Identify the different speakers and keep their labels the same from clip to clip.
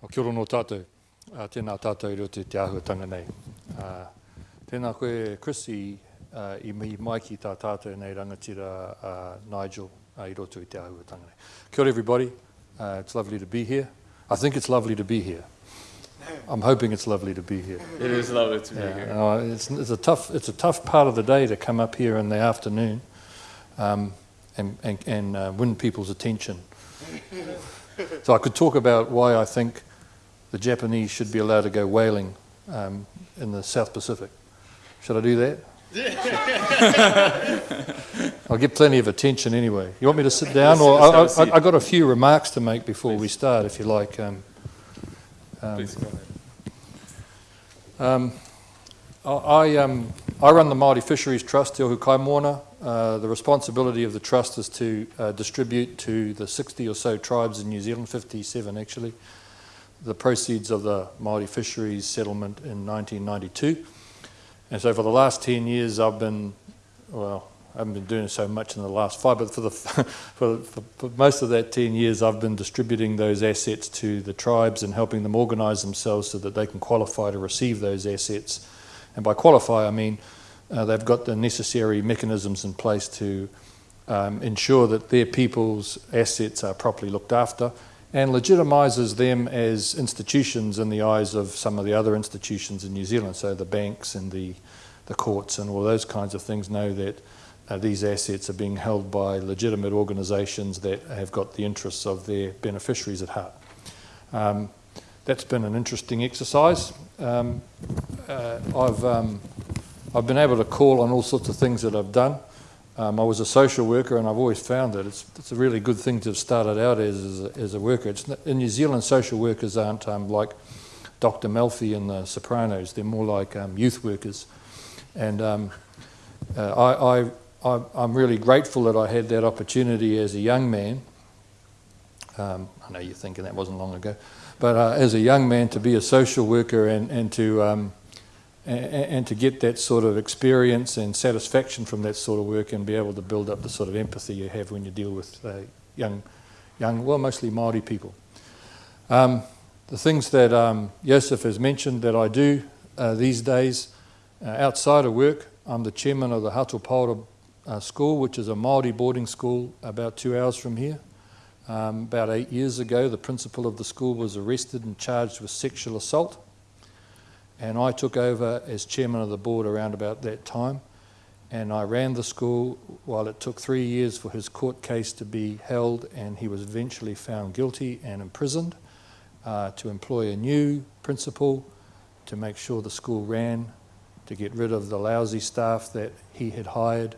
Speaker 1: O kia ora no tātou, uh, tēnā tātou i te te āhuatanga nei. Uh, tēnā koe Chrissy uh, i mihi mai ki tā tātou nei rangatira uh, Nigel uh, i roto i te āhuatanga nei. Kia ora everybody, uh, it's lovely to be here. I think it's lovely to be here. I'm hoping it's lovely to be here.
Speaker 2: It is lovely to be
Speaker 1: Yeah,
Speaker 2: here.
Speaker 1: uh, it's, it's, a tough, it's a tough part of the day to come up here in the afternoon um, and, and, and uh, win people's attention. so I could talk about why I think the Japanese should be allowed to go whaling um, in the South Pacific. Should I do that? I'll get plenty of attention anyway. You want me to sit down, or
Speaker 2: Let's have a
Speaker 1: I, I. I got a few remarks to make before we start, if you like. Um, um,
Speaker 2: Please go ahead.
Speaker 1: um, I, I, um, I run the Māori Fisheries Trust, Te Ohu. Uh, the responsibility of the trust is to uh, distribute to the 60 or so tribes in New Zealand, 57 actually, the proceeds of the Māori fisheries settlement in 1992. And so for the last 10 years I've been, well, I haven't been doing so much in the last five, but for, the, for, for, for most of that 10 years I've been distributing those assets to the tribes and helping them organise themselves so that they can qualify to receive those assets. And by qualify I mean uh, they've got the necessary mechanisms in place to um, ensure that their people's assets are properly looked after and legitimises them as institutions in the eyes of some of the other institutions in New Zealand. So the banks and the, the courts and all those kinds of things know that uh, these assets are being held by legitimate organisations that have got the interests of their beneficiaries at heart. Um, that's been an interesting exercise. Um, uh, I've, um, I've been able to call on all sorts of things that I've done. Um, I was a social worker and I've always found that it's, it's a really good thing to have started out as, as, a, as a worker. It's in New Zealand, social workers aren't um, like Dr. Melfi in The Sopranos. They're more like um, youth workers. And um, uh, I, I, I, I'm really grateful that I had that opportunity as a young man. Um, I know you're thinking that wasn't long ago. But uh, as a young man, to be a social worker and, and to um, and, to get that sort of experience and satisfaction from that sort of work and be able to build up the sort of empathy you have when you deal with uh, young, young, well, mostly Māori people. Um, the things that um, Joseph has mentioned that I do uh, these days uh, outside of work, I'm the chairman of the Hato Paora uh, School, which is a Māori boarding school about two hours from here. Um, about eight years ago, the principal of the school was arrested and charged with sexual assault and I took over as chairman of the board around about that time. And I ran the school while it took three years for his court case to be held and he was eventually found guilty and imprisoned uh, to employ a new principal to make sure the school ran, to get rid of the lousy staff that he had hired,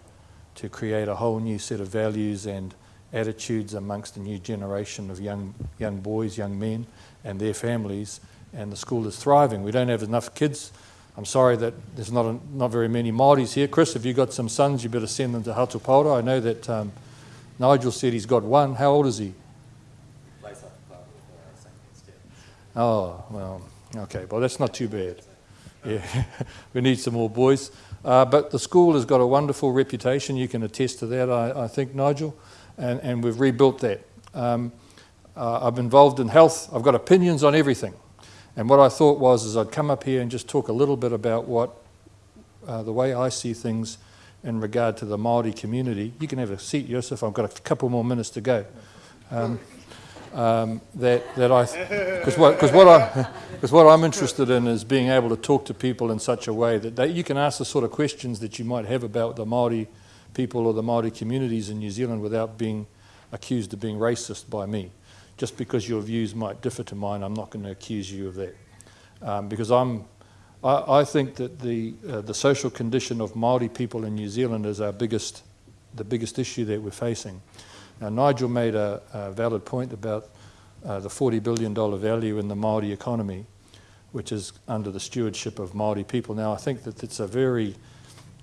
Speaker 1: to create a whole new set of values and attitudes amongst a new generation of young, young boys, young men and their families and the school is thriving. We don't have enough kids. I'm sorry that there's not, a, not very many Māoris here. Chris, if you've got some sons, you better send them to Hato Paora. I know that um, Nigel said he's got one. How old is he? Oh, well, okay. Well, that's not too bad. Yeah, we need some more boys. Uh, but the school has got a wonderful reputation. You can attest to that, I, I think, Nigel. And, and we've rebuilt that. Um, uh, I'm involved in health. I've got opinions on everything. And what I thought was is I'd come up here and just talk a little bit about what uh, the way I see things in regard to the Māori community. You can have a seat, Joseph. I've got a couple more minutes to go. Um, um, that that I because what because what I because what I'm interested in is being able to talk to people in such a way that they, you can ask the sort of questions that you might have about the Māori people or the Māori communities in New Zealand without being accused of being racist by me just because your views might differ to mine, I'm not going to accuse you of that. Um, because I'm, I, I, think that the, uh, the social condition of Māori people in New Zealand is our biggest, the biggest issue that we're facing. Now, Nigel made a, a valid point about uh, the $40 billion value in the Māori economy, which is under the stewardship of Māori people. Now, I think that it's a very,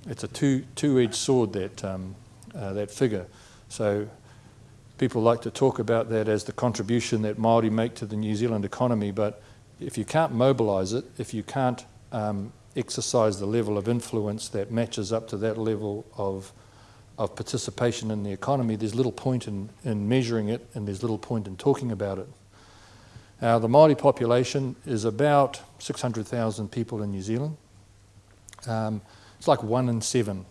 Speaker 1: it's a two, two-edged sword, that, um, uh, that figure. So people like to talk about that as the contribution that Māori make to the New Zealand economy, but if you can't mobilise it, if you can't um, exercise the level of influence that matches up to that level of, of participation in the economy, there's little point in, in measuring it and there's little point in talking about it. Now, the Māori population is about 600,000 people in New Zealand. Um, it's like one in seven.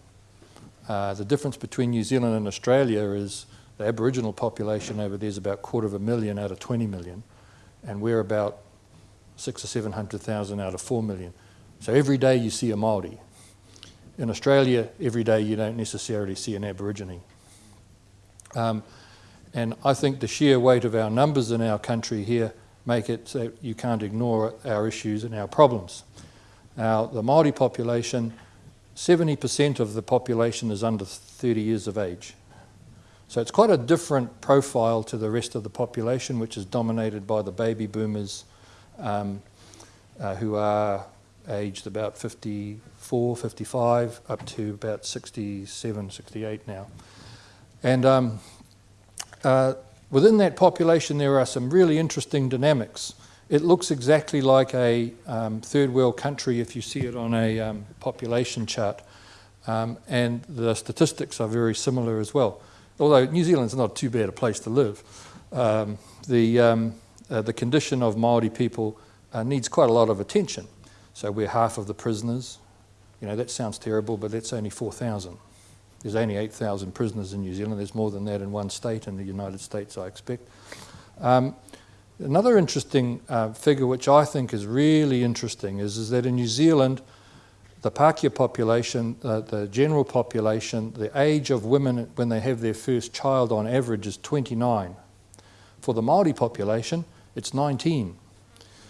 Speaker 1: Uh, the difference between New Zealand and Australia is the Aboriginal population over there is about a quarter of a million out of 20 million, and we're about six or 700,000 out of 4 million. So every day you see a Māori. In Australia, every day you don't necessarily see an Aborigine. Um, and I think the sheer weight of our numbers in our country here make it so you can't ignore our issues and our problems. Now, the Māori population, 70% of the population is under 30 years of age. So it's quite a different profile to the rest of the population, which is dominated by the baby boomers um, uh, who are aged about 54, 55, up to about 67, 68 now. And um, uh, within that population, there are some really interesting dynamics. It looks exactly like a um, third world country if you see it on a um, population chart. Um, and the statistics are very similar as well. Although New Zealand's not too bad a place to live, um, the, um, uh, the condition of Māori people uh, needs quite a lot of attention. So we're half of the prisoners. You know, that sounds terrible, but that's only 4,000. There's only 8,000 prisoners in New Zealand. There's more than that in one state in the United States, I expect. Um, another interesting uh, figure, which I think is really interesting, is, is that in New Zealand, the Pākehā population, uh, the general population, the age of women when they have their first child on average is 29. For the Māori population, it's 19.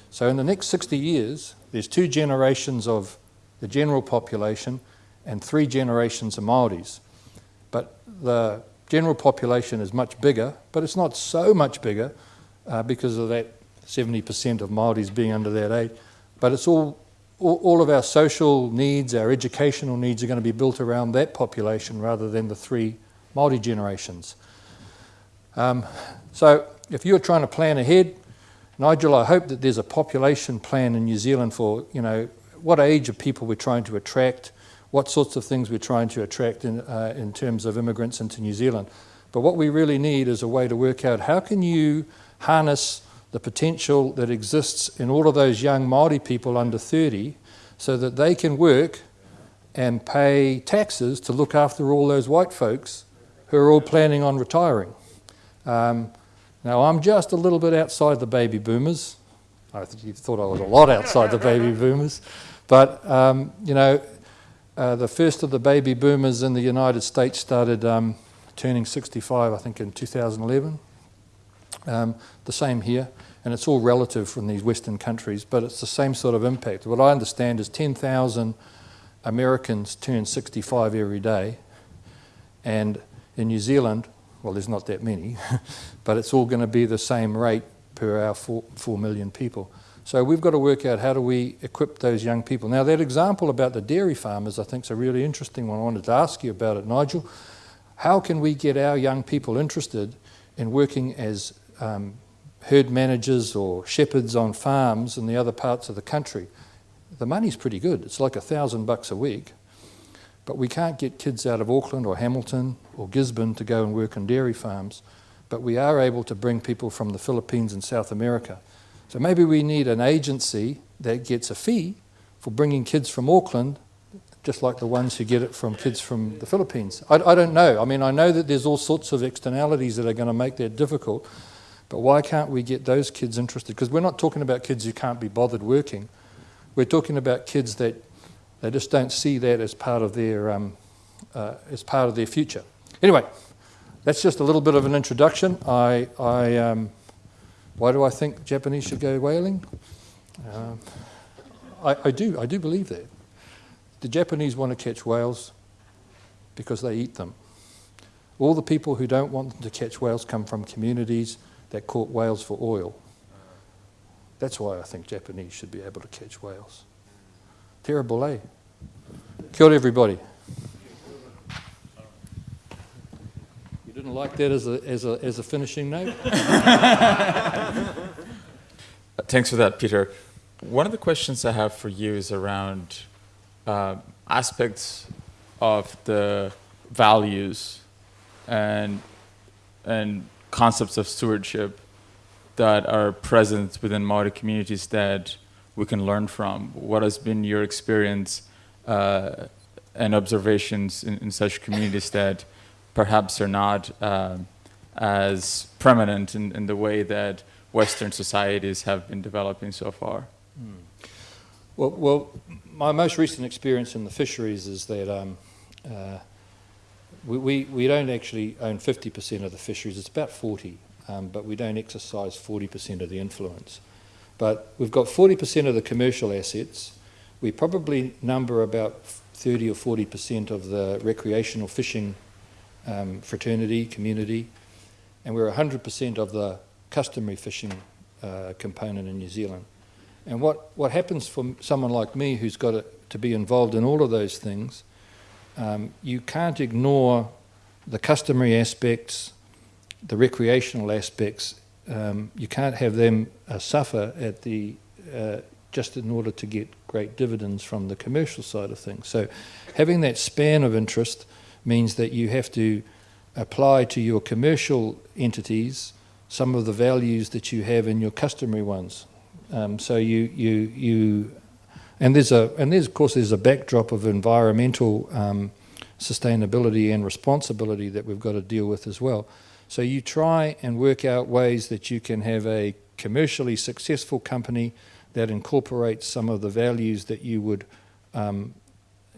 Speaker 1: So in the next 60 years, there's two generations of the general population and three generations of Māoris. But the general population is much bigger, but it's not so much bigger uh, because of that 70% of Māoris being under that age. But it's all, all, all of our social needs, our educational needs are going to be built around that population rather than the three Māori generations. Um, so if you're trying to plan ahead, Nigel, I hope that there's a population plan in New Zealand for, you know, what age of people we're trying to attract, what sorts of things we're trying to attract in, uh, in terms of immigrants into New Zealand. But what we really need is a way to work out how can you harness the potential that exists in all of those young Māori people under 30 so that they can work and pay taxes to look after all those white folks who are all planning on retiring. Um, now, I'm just a little bit outside the baby boomers. I th you thought I was a lot outside the baby boomers. But, um, you know, uh, the first of the baby boomers in the United States started um, turning 65, I think, in 2011. Um, the same here. And it's all relative from these Western countries, but it's the same sort of impact. What I understand is 10,000 Americans turn 65 every day. And in New Zealand, well, there's not that many, but it's all going to be the same rate per our four, four million people. So we've got to work out how do we equip those young people. Now that example about the dairy farmers I think is a really interesting one. I wanted to ask you about it, Nigel. How can we get our young people interested in working as um, herd managers or shepherds on farms in the other parts of the country? The money's pretty good. It's like a thousand bucks a week. But we can't get kids out of Auckland or Hamilton or Gisborne to go and work on dairy farms. But we are able to bring people from the Philippines and South America. So maybe we need an agency that gets a fee for bringing kids from Auckland, just like the ones who get it from kids from the Philippines. I, I don't know. I mean, I know that there's all sorts of externalities that are going to make that difficult. But why can't we get those kids interested? Because we're not talking about kids who can't be bothered working. We're talking about kids that they just don't see that as part of their, um, uh, as part of their future. Anyway, that's just a little bit of an introduction. I, I, um, why do I think Japanese should go whaling? Um, I, I do, I do believe that. The Japanese want to catch whales because they eat them. All the people who don't want them to catch whales come from communities that caught whales for oil. That's why I think Japanese should be able to catch whales. Terrible, eh? Ora, everybody. You didn't like that as a, as a, as a finishing note?
Speaker 2: Thanks for that, Peter. One of the questions I have for you is around uh, aspects of the values and, and concepts of stewardship that are present within Maori communities that we can learn from? What has been your experience uh, and observations in, in such communities that perhaps are not uh, as prominent in, in the way that Western societies have been developing so far?
Speaker 1: Well, well, my most recent experience in the fisheries is that um, uh, we, we, we don't actually own 50% of the fisheries, it's about 40, um, but we don't exercise 40% of the influence. But we've got 40% of the commercial assets. We probably number about 30 or 40% of the recreational fishing um, fraternity, community, and we're 100% of the customary fishing uh, component in New Zealand. And what, what happens for someone like me who's got to, to be involved in all of those things, um, you can't ignore the customary aspects, the recreational aspects. Um, you can't have them uh, suffer at the uh, just in order to get great dividends from the commercial side of things. So, having that span of interest means that you have to apply to your commercial entities some of the values that you have in your customary ones. Um, so you you you, and there's a and there's of course there's a backdrop of environmental um, sustainability and responsibility that we've got to deal with as well. So you try and work out ways that you can have a commercially successful company that incorporates some of the values that you would um,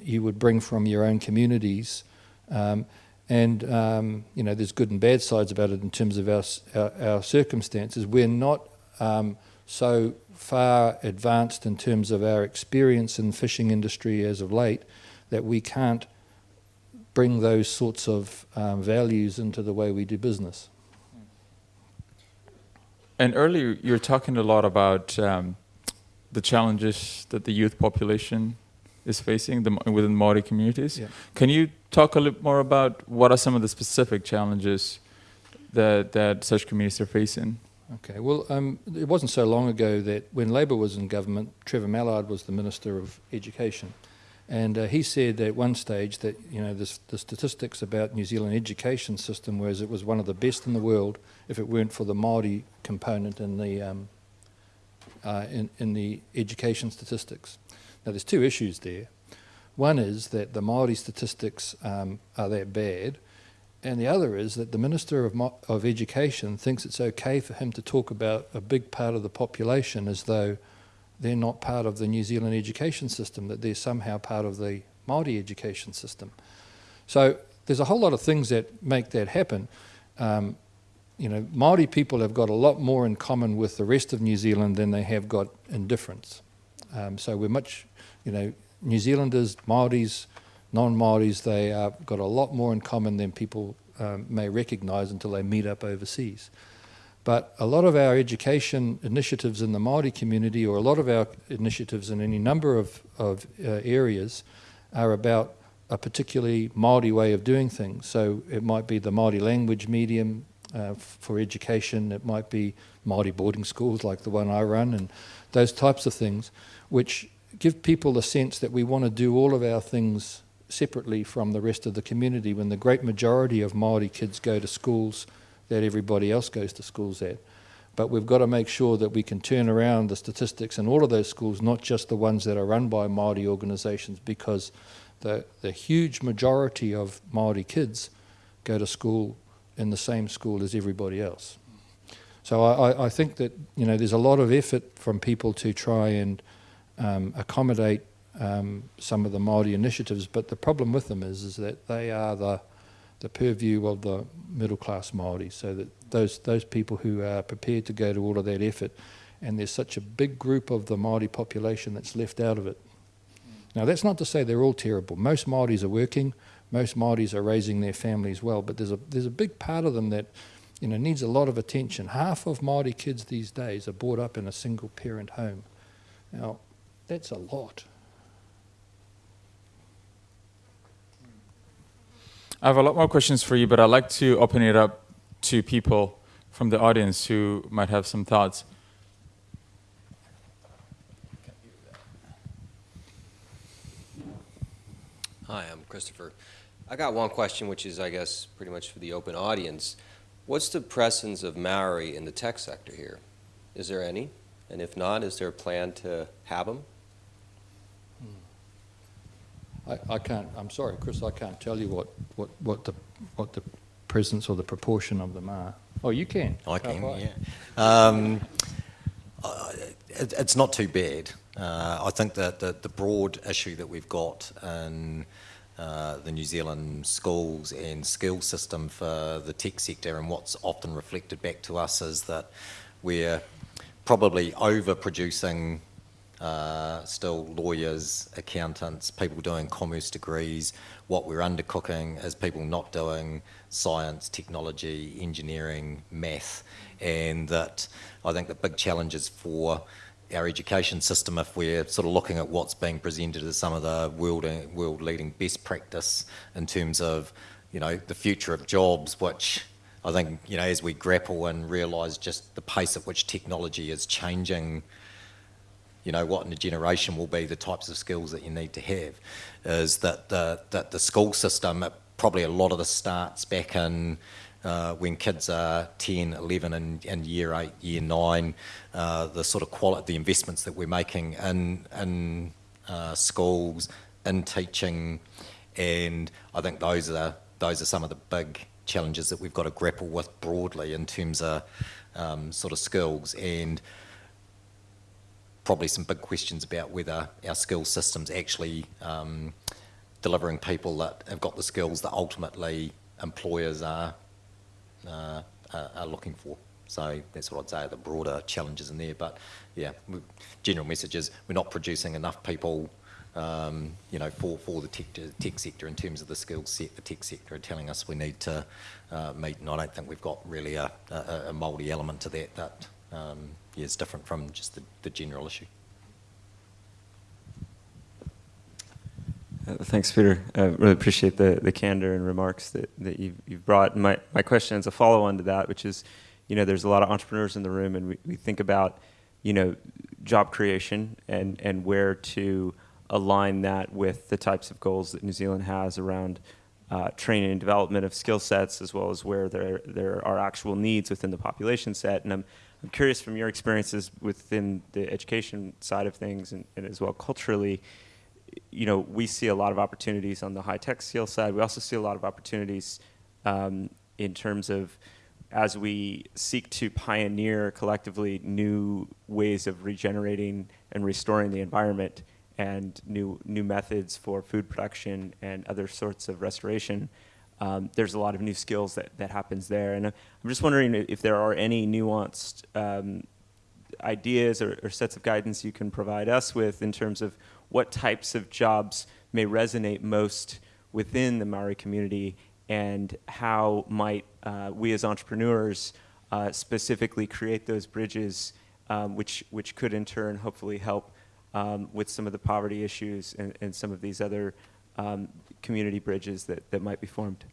Speaker 1: you would bring from your own communities. Um, and um, you know, there's good and bad sides about it in terms of our our, our circumstances. We're not um, so far advanced in terms of our experience in the fishing industry as of late that we can't bring those sorts of um, values into the way we do business.
Speaker 2: And earlier, you were talking a lot about um, the challenges that the youth population is facing the, within Maori communities.
Speaker 1: Yeah.
Speaker 2: Can you talk a little more about what are some of the specific challenges that, that such communities are facing?
Speaker 1: Okay, well, um, it wasn't so long ago that when Labor was in government, Trevor Mallard was the Minister of Education. And uh, he said at one stage that, you know, this, the statistics about New Zealand education system was it was one of the best in the world if it weren't for the Māori component in the, um, uh, in, in the education statistics. Now, there's two issues there. One is that the Māori statistics um, are that bad, and the other is that the Minister of, of Education thinks it's okay for him to talk about a big part of the population as though they're not part of the New Zealand education system, that they're somehow part of the Māori education system. So there's a whole lot of things that make that happen. Um, you know, Māori people have got a lot more in common with the rest of New Zealand than they have got in difference. Um, so we're much, you know, New Zealanders, Māoris, non-Māoris, they uh, got a lot more in common than people um, may recognise until they meet up overseas. But a lot of our education initiatives in the Māori community, or a lot of our initiatives in any number of, of uh, areas, are about a particularly Māori way of doing things. So it might be the Māori language medium uh, for education, it might be Māori boarding schools like the one I run, and those types of things, which give people the sense that we want to do all of our things separately from the rest of the community when the great majority of Māori kids go to schools that everybody else goes to schools at. But we've got to make sure that we can turn around the statistics in all of those schools, not just the ones that are run by Māori organisations, because the, the huge majority of Māori kids go to school in the same school as everybody else. So I, I think that you know there's a lot of effort from people to try and um, accommodate um, some of the Māori initiatives, but the problem with them is, is that they are the, the purview of the middle class Māori, so that those, those people who are prepared to go to all of that effort, and there's such a big group of the Māori population that's left out of it. Now that's not to say they're all terrible. Most Māoris are working, most Māoris are raising their families well, but there's a, there's a big part of them that you know, needs a lot of attention. Half of Māori kids these days are brought up in a single parent home. Now, that's a lot.
Speaker 2: I have a lot more questions for you, but I'd like to open it up to people from the audience who might have some thoughts.
Speaker 3: Hi, I'm Christopher. I got one question, which is, I guess, pretty much for the open audience. What's the presence of Maori in the tech sector here? Is there any? And if not, is there a plan to have them?
Speaker 1: I, I can't, I'm sorry, Chris, I can't tell you what, what, what the, what the presence or the proportion of them are. Oh, you can?
Speaker 4: I can,
Speaker 1: high?
Speaker 4: yeah. Um, uh, it, it's not too bad. Uh, I think that the, the broad issue that we've got in uh, the New Zealand schools and school system for the tech sector and what's often reflected back to us is that we're probably overproducing uh, still lawyers, accountants, people doing commerce degrees. What we're undercooking is people not doing science, technology, engineering, math, and that I think the big challenges for our education system, if we're sort of looking at what's being presented as some of the world world leading best practice in terms of you know the future of jobs, which I think you know as we grapple and realise just the pace at which technology is changing you know, what in a generation will be the types of skills that you need to have, is that the, that the school system, probably a lot of this starts back in uh, when kids are 10, 11 and, and year 8, year 9, uh, the sort of quality, the investments that we're making in, in uh, schools, in teaching, and I think those are, those are some of the big challenges that we've got to grapple with broadly in terms of um, sort of skills. And probably some big questions about whether our skill system's actually um, delivering people that have got the skills that ultimately employers are, uh, are, looking for. So that's what I'd say the broader challenges in there. But yeah, general message is we're not producing enough people, um, you know, for, for the tech, tech sector in terms of the skill set the tech sector are telling us we need to uh, meet. And I don't think we've got really a, a, a multi element to that that um, is different from just the, the general issue.
Speaker 5: Uh, Thanks, Peter. I really appreciate the, the candor and remarks that, that you've, you've brought. My, my question is a follow on to that, which is, you know, there's a lot of entrepreneurs in the room, and we, we think about, you know, job creation and, and where to align that with the types of goals that New Zealand has around uh, training and development of skill sets, as well as where there, there are actual needs within the population set. And I'm, I'm curious from your experiences within the education side of things and, and as well culturally, you know, we see a lot of opportunities on the high tech skill side. We also see a lot of opportunities um, in terms of as we seek to pioneer collectively new ways of regenerating and restoring the environment and new new methods for food production and other sorts of restoration. Um, there's a lot of new skills that, that happens there, and I'm just wondering if there are any nuanced um, ideas or, or sets of guidance you can provide us with in terms of what types of jobs may resonate most within the Maori community and how might uh, we as entrepreneurs uh, specifically create those bridges um, which, which could in turn hopefully help um, with some of the poverty issues and, and some of these other um, community bridges that, that might be formed.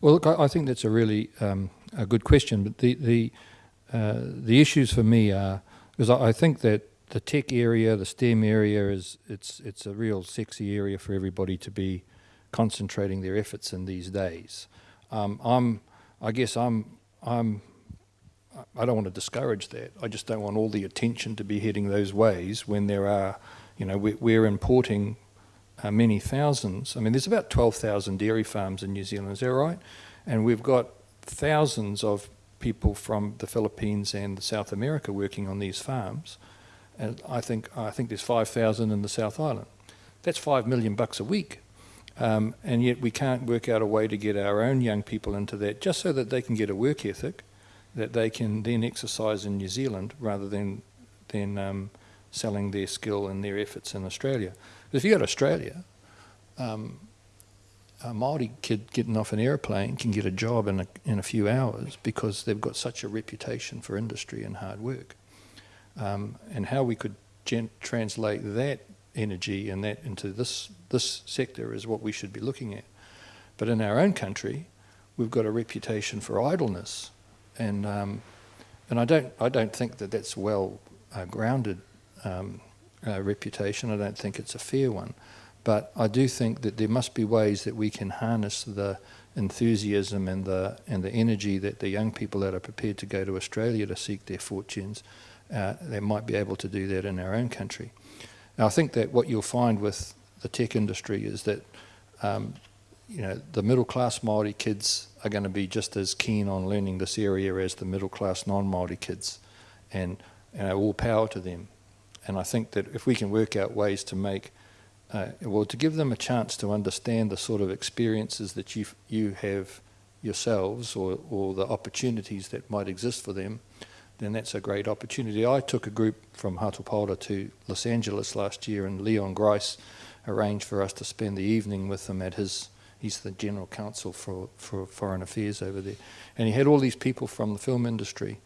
Speaker 1: Well, look, I, I think that's a really um, a good question. But the the uh, the issues for me are because I, I think that the tech area, the STEM area, is it's it's a real sexy area for everybody to be concentrating their efforts in these days. Um, I'm, I guess I'm I'm. I don't want to discourage that. I just don't want all the attention to be heading those ways when there are, you know, we're importing uh, many thousands. I mean, there's about 12,000 dairy farms in New Zealand, is that right? And we've got thousands of people from the Philippines and South America working on these farms. And I think, I think there's 5,000 in the South Island. That's 5 million bucks a week. Um, and yet we can't work out a way to get our own young people into that just so that they can get a work ethic that they can then exercise in New Zealand rather than, than um, selling their skill and their efforts in Australia. If you go to Australia, um, a Maori kid getting off an airplane can get a job in a, in a few hours because they've got such a reputation for industry and hard work. Um, and how we could translate that energy and that into this this sector is what we should be looking at. But in our own country, we've got a reputation for idleness, and um, and I don't I don't think that that's well uh, grounded um, uh, reputation. I don't think it's a fair one. But I do think that there must be ways that we can harness the enthusiasm and the and the energy that the young people that are prepared to go to Australia to seek their fortunes, uh, they might be able to do that in our own country. Now, I think that what you'll find with the tech industry is that um, you know the middle class Maori kids are going to be just as keen on learning this area as the middle class non Maori kids, and you know, all power to them. And I think that if we can work out ways to make uh, well, to give them a chance to understand the sort of experiences that you you have yourselves, or or the opportunities that might exist for them, then that's a great opportunity. I took a group from Hato Paora to Los Angeles last year, and Leon Grice arranged for us to spend the evening with him at his. He's the general counsel for for foreign affairs over there, and he had all these people from the film industry,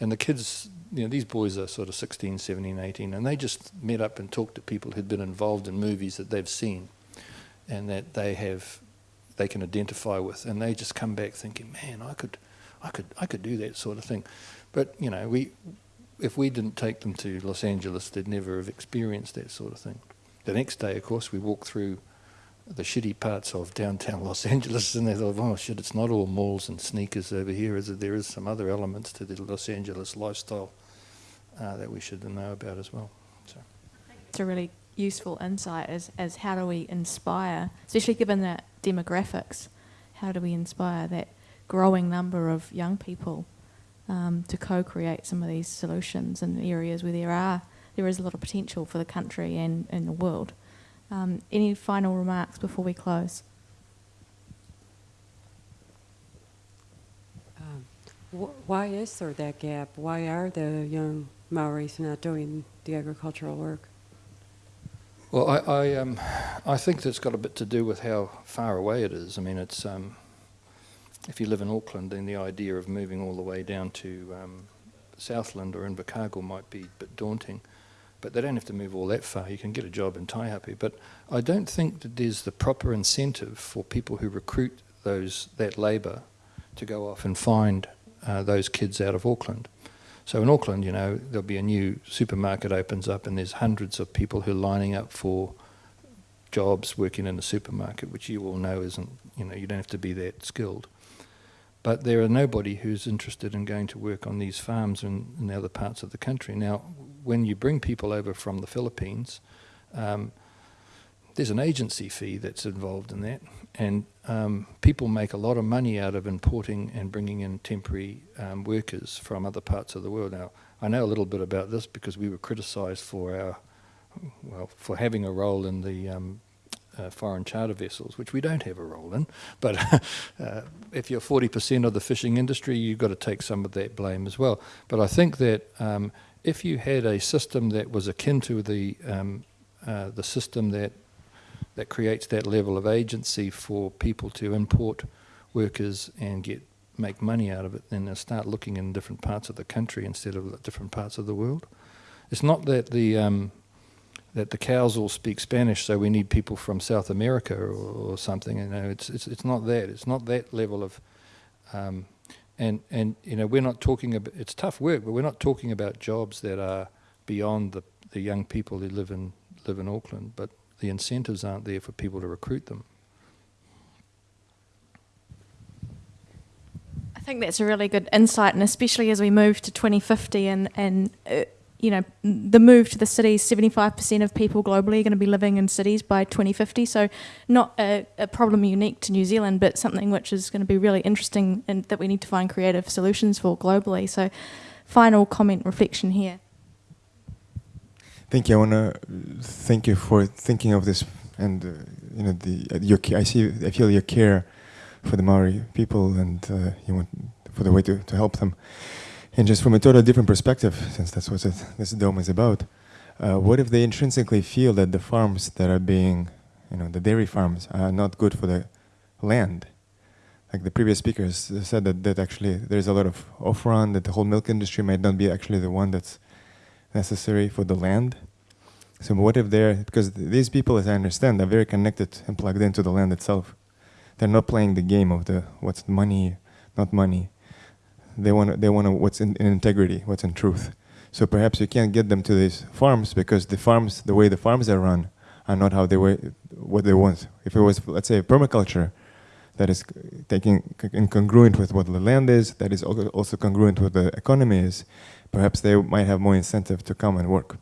Speaker 1: and the kids you know, these boys are sort of 16, 17, 18, and they just met up and talked to people who'd been involved in movies that they've seen and that they have, they can identify with, and they just come back thinking, man, I could, I could, I could do that sort of thing. But you know, we, if we didn't take them to Los Angeles, they'd never have experienced that sort of thing. The next day, of course, we walked through the shitty parts of downtown Los Angeles, and they thought, oh shit, it's not all malls and sneakers over here, is it? There is some other elements to the Los Angeles lifestyle uh, that we should know about as well. So.
Speaker 6: It's a really useful insight as, as how do we inspire, especially given that demographics, how do we inspire that growing number of young people um, to co-create some of these solutions in areas where there are there is a lot of potential for the country and, and the world. Um, any final remarks before we close?
Speaker 7: Um, wh- why is there that gap? Why are the young Maoris not doing the agricultural work?
Speaker 1: Well, I I, um, I think that's got a bit to do with how far away it is. I mean, it's um, if you live in Auckland, then the idea of moving all the way down to um, Southland or Invercargill might be a bit daunting. But they don't have to move all that far. You can get a job in Taihape. But I don't think that there's the proper incentive for people who recruit those that labour to go off and find uh, those kids out of Auckland. So in Auckland, you know, there'll be a new supermarket opens up, and there's hundreds of people who are lining up for jobs working in a supermarket, which you all know isn't, you know, you don't have to be that skilled. But there are nobody who's interested in going to work on these farms in, in other parts of the country. Now, when you bring people over from the Philippines, um, there's an agency fee that's involved in that, and um, people make a lot of money out of importing and bringing in temporary um, workers from other parts of the world. Now, I know a little bit about this because we were criticised for our, well, for having a role in the um, uh, foreign charter vessels, which we don't have a role in. But uh, if you're 40% of the fishing industry, you've got to take some of that blame as well. But I think that um, if you had a system that was akin to the um, uh, the system that that creates that level of agency for people to import workers and get make money out of it, then they'll start looking in different parts of the country instead of different parts of the world. It's not that the um, that the cows all speak Spanish, so we need people from South America or, or something. You know, it's, it's it's not that. It's not that level of, um, and and you know, we're not talking about. It's tough work, but we're not talking about jobs that are beyond the the young people who live in live in Auckland, but the incentives aren't there for people to recruit them.
Speaker 6: I think that's a really good insight, and especially as we move to 2050 and and uh, you know the move to the cities, 75% of people globally are going to be living in cities by 2050. So not a, a problem unique to New Zealand, but something which is going to be really interesting and that we need to find creative solutions for globally. So, final comment, reflection here.
Speaker 8: Thank you. I want to thank you for thinking of this, and uh, you know, the uh, your I see, I feel your care for the Maori people, and uh, you want for the way to, to help them. And just from a totally different perspective, since that's what this dome is about, uh, what if they intrinsically feel that the farms that are being, you know, the dairy farms are not good for the land? Like the previous speakers said that, that actually there's a lot of off-run, that the whole milk industry might not be actually the one that's necessary for the land. So what if they're, because these people, as I understand, are very connected and plugged into the land itself. They're not playing the game of the what's money, not money. They want they want what's in, in integrity, what's in truth. So perhaps you can't get them to these farms because the farms, the way the farms are run, are not how they were, what they want. If it was, let's say, permaculture, that is taking incongruent with what the land is, that is also congruent with the economy is, perhaps they might have more incentive to come and work.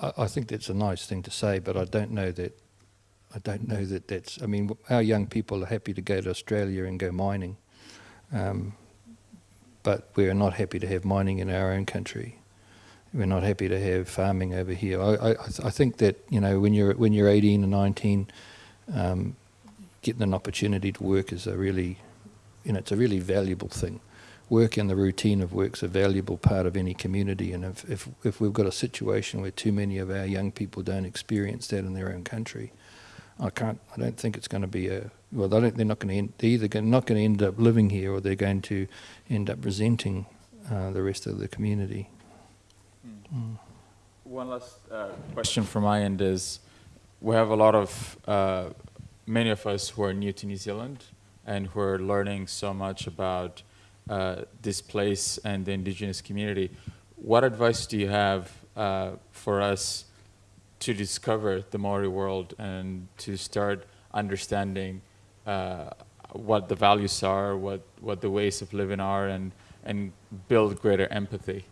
Speaker 1: I, I think that's a nice thing to say, but I don't know that. I don't know that that's. I mean, our young people are happy to go to Australia and go mining, um, but we're not happy to have mining in our own country. We're not happy to have farming over here. I, I, I think that you know when you're when you're 18 and 19, um, getting an opportunity to work is a really, you know, it's a really valuable thing. Work and the routine of work is a valuable part of any community, and if, if, if we've got a situation where too many of our young people don't experience that in their own country, I can't. I don't think it's going to be a. Well, they don't, they're not going to. End, they're either not going to end up living here, or they're going to end up resenting uh, the rest of the community.
Speaker 2: One last uh, question from my end is, we have a lot of, uh, many of us who are new to New Zealand and who are learning so much about uh, this place and the indigenous community. What advice do you have uh, for us to discover the Maori world and to start understanding uh, what the values are, what, what the ways of living are, and, and build greater empathy?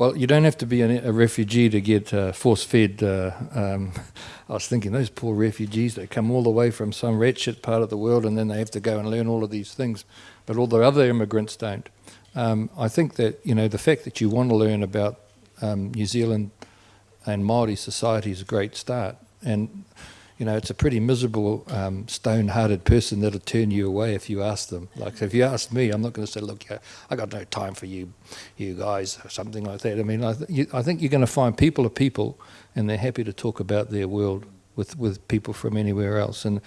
Speaker 1: Well, you don't have to be a, refugee to get uh, force-fed. Uh, um, I was thinking those poor refugees they come all the way from some wretched part of the world, and then they have to go and learn all of these things. But all the other immigrants don't. Um, I think that you know the fact that you want to learn about um, New Zealand and Maori society is a great start. And you know, it's a pretty miserable, um, stone-hearted person that'll turn you away if you ask them. Like, if you ask me, I'm not going to say, "Look, yeah, I got no time for you, you guys," or something like that. I mean, I, th- you, I think you're going to find people are people, and they're happy to talk about their world with with people from anywhere else. And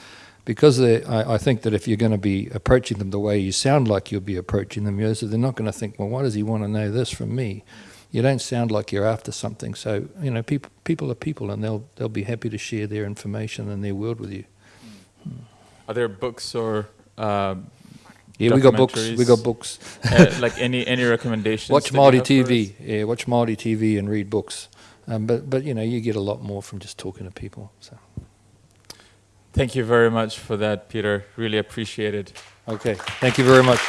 Speaker 1: because I, I think that if you're going to be approaching them the way you sound like you'll be approaching them, you know, so they're not going to think, "Well, why does he want to know this from me?" You don't sound like you're after something. So you know, people people are people, and they'll they'll be happy to share their information and their world with you.
Speaker 2: Are there books or uh,
Speaker 1: Yeah, we got books. We got books.
Speaker 2: uh, like any any recommendations?
Speaker 1: watch
Speaker 2: that
Speaker 1: Māori
Speaker 2: have for us?
Speaker 1: TV. Yeah, watch Māori TV and read books. Um, but but you know, you get a lot more from just talking to people. So
Speaker 2: Thank you very much for that, Peter. Really appreciate it.
Speaker 1: okay, thank you very much.